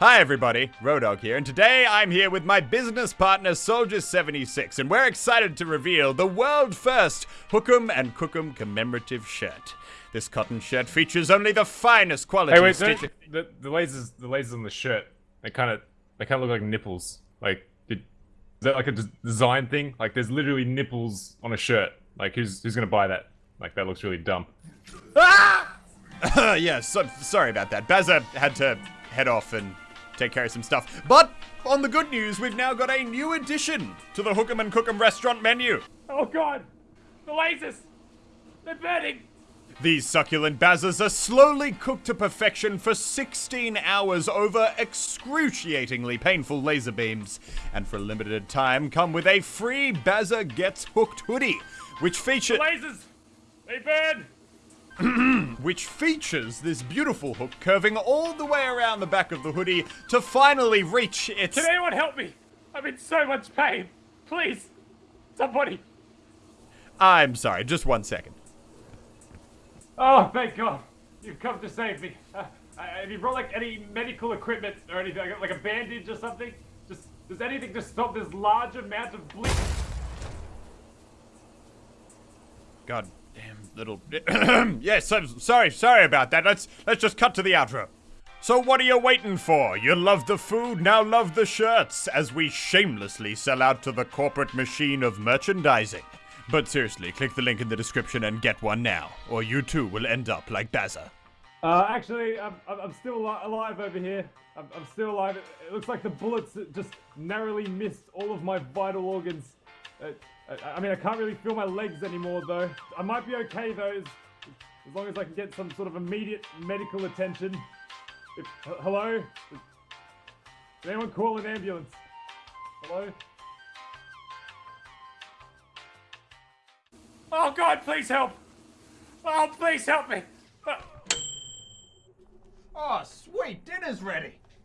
Hi everybody, Rodog here, and today I'm here with my business partner Soldier76, and we're excited to reveal the world first Hookem and Cookem commemorative shirt. This cotton shirt features only the finest quality Hey, wait, stitch- the, the, the lasers, the lasers on the shirt, they kind of, they kind of look like nipples. Like, did, is that like a design thing? Like, there's literally nipples on a shirt. Like, who's who's gonna buy that? Like, that looks really dumb. yeah, so, sorry about that. Bazza had to head off and take care of some stuff. But on the good news, we've now got a new addition to the Hookem and Cookem restaurant menu. Oh God, the lasers, they're burning. These succulent bazzas are slowly cooked to perfection for 16 hours over excruciatingly painful laser beams, and for a limited time come with a free Bazza Gets Hooked hoodie, which feature Lasers, they burn. which features this beautiful hook curving all the way around the back of the hoodie to finally reach its Can anyone help me? I'm in so much pain. Please, somebody. I'm sorry, just one second. Oh, thank God, you've come to save me. Uh, uh, have you brought like any medical equipment or anything, like, like a bandage or something? Just does anything to stop this large amount of bleeding? God damn little. yes, I'm sorry, sorry about that. Let's let's just cut to the outro. So what are you waiting for? You love the food, now love the shirts, as we shamelessly sell out to the corporate machine of merchandising. But seriously, click the link in the description and get one now, or you too will end up like Bazza. Uh, actually, I'm, I'm still alive over here. I'm, I'm still alive. It looks like the bullets just narrowly missed all of my vital organs. Uh, I, mean, I can't really feel my legs anymore, though. I might be okay, though, as, as long as I can get some sort of immediate medical attention. If, hello? Anyone call an ambulance? Hello? Oh God, please help! Oh, please help me! Uh, Oh, sweet, dinner's ready.